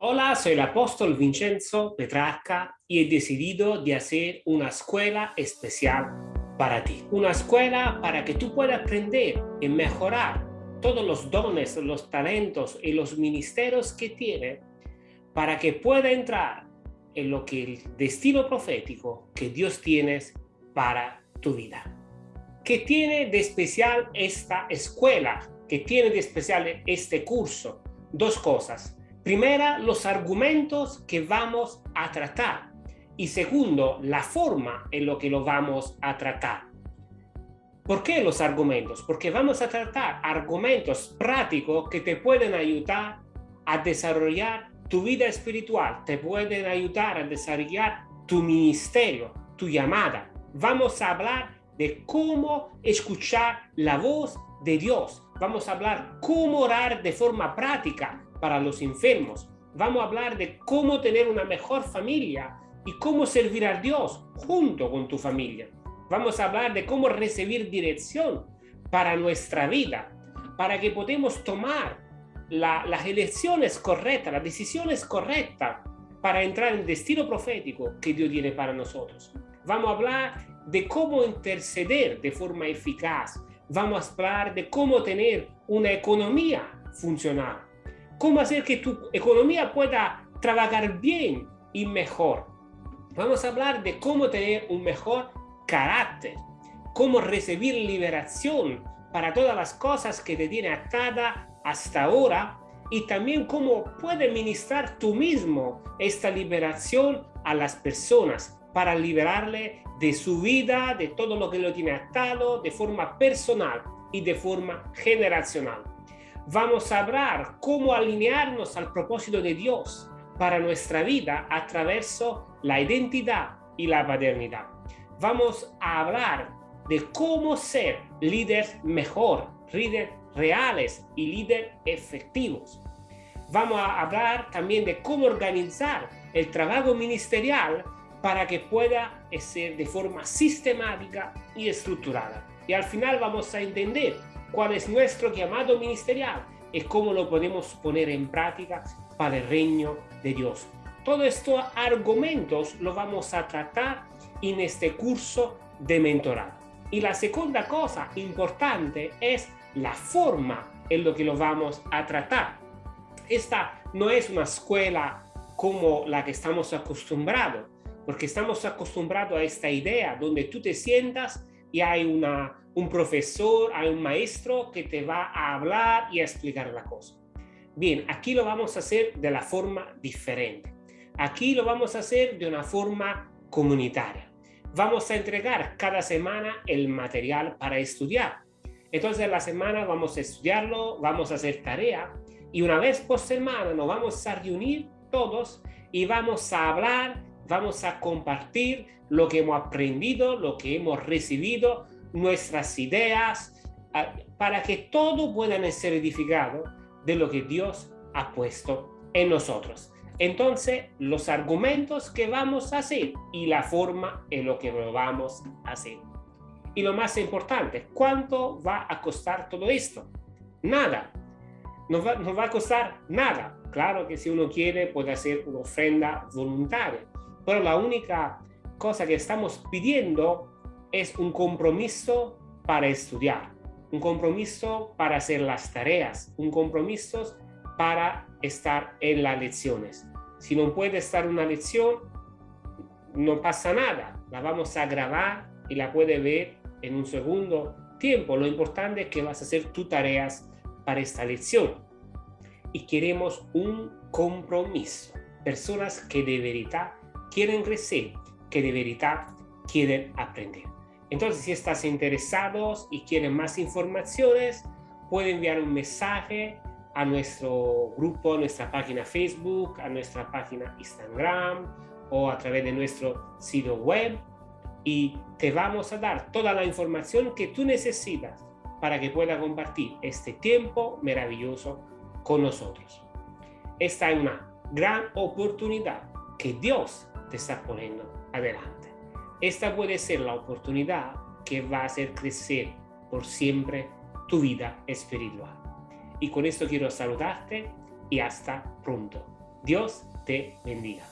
Hola, soy el apóstol Vincenzo Petrarca y he decidido de hacer una escuela especial para ti. Una escuela para que tú puedas aprender y mejorar todos los dones, los talentos y los ministerios que tiene para que pueda entrar en lo que el destino profético que Dios tiene para tu vida. ¿Qué tiene de especial esta escuela? ¿Qué tiene de especial este curso? Dos cosas Primera, los argumentos que vamos a tratar. Y segundo, la forma en lo que lo vamos a tratar. ¿Por qué los argumentos? Porque vamos a tratar argumentos prácticos que te pueden ayudar a desarrollar tu vida espiritual, te pueden ayudar a desarrollar tu ministerio, tu llamada. Vamos a hablar de cómo escuchar la voz de Dios. Vamos a hablar cómo orar de forma práctica, para los enfermos. Vamos a hablar de cómo tener una mejor familia y cómo servir a Dios junto con tu familia. Vamos a hablar de cómo recibir dirección para nuestra vida, para que podamos tomar las elecciones correctas, las decisiones correctas para entrar en el destino profético que Dios tiene para nosotros. Vamos a hablar de cómo interceder de forma eficaz. Vamos a hablar de cómo tener una economía funcional cómo hacer que tu economía pueda trabajar bien y mejor. Vamos a hablar de cómo tener un mejor carácter, cómo recibir liberación para todas las cosas que te tiene atada hasta ahora y también cómo puedes ministrar tú mismo esta liberación a las personas para liberarle de su vida, de todo lo que lo tiene atado, de forma personal y de forma generacional vamos a hablar cómo alinearnos al propósito de Dios para nuestra vida a través de la identidad y la paternidad. Vamos a hablar de cómo ser líderes mejor, líderes reales y líderes efectivos. Vamos a hablar también de cómo organizar el trabajo ministerial para que pueda ser de forma sistemática y estructurada. Y al final vamos a entender cuál es nuestro llamado ministerial y cómo lo podemos poner en práctica para el reino de Dios. Todos estos argumentos lo vamos a tratar en este curso de mentorado. Y la segunda cosa importante es la forma en lo que lo vamos a tratar. Esta no es una escuela como la que estamos acostumbrados, porque estamos acostumbrados a esta idea donde tú te sientas y hay una, un profesor, hay un maestro que te va a hablar y a explicar la cosa. Bien, aquí lo vamos a hacer de la forma diferente. Aquí lo vamos a hacer de una forma comunitaria. Vamos a entregar cada semana el material para estudiar. Entonces la semana vamos a estudiarlo, vamos a hacer tarea y una vez por semana nos vamos a reunir todos y vamos a hablar vamos a compartir lo que hemos aprendido, lo que hemos recibido, nuestras ideas, para que todo pueda ser edificado de lo que Dios ha puesto en nosotros. Entonces, los argumentos que vamos a hacer y la forma en lo que lo vamos a hacer. Y lo más importante, ¿cuánto va a costar todo esto? Nada. No va, no va a costar nada. Claro que si uno quiere puede hacer una ofrenda voluntaria pero la única cosa que estamos pidiendo es un compromiso para estudiar, un compromiso para hacer las tareas, un compromiso para estar en las lecciones. Si no puede estar una lección, no pasa nada, la vamos a grabar y la puede ver en un segundo tiempo. Lo importante es que vas a hacer tus tareas para esta lección. Y queremos un compromiso, personas que de verdad quieren crecer, que de verdad quieren aprender. Entonces, si estás interesados y quieren más informaciones, pueden enviar un mensaje a nuestro grupo, a nuestra página Facebook, a nuestra página Instagram o a través de nuestro sitio web y te vamos a dar toda la información que tú necesitas para que puedas compartir este tiempo maravilloso con nosotros. Esta es una gran oportunidad que Dios te está poniendo adelante. Esta puede ser la oportunidad que va a hacer crecer por siempre tu vida espiritual. Y con esto quiero saludarte y hasta pronto. Dios te bendiga.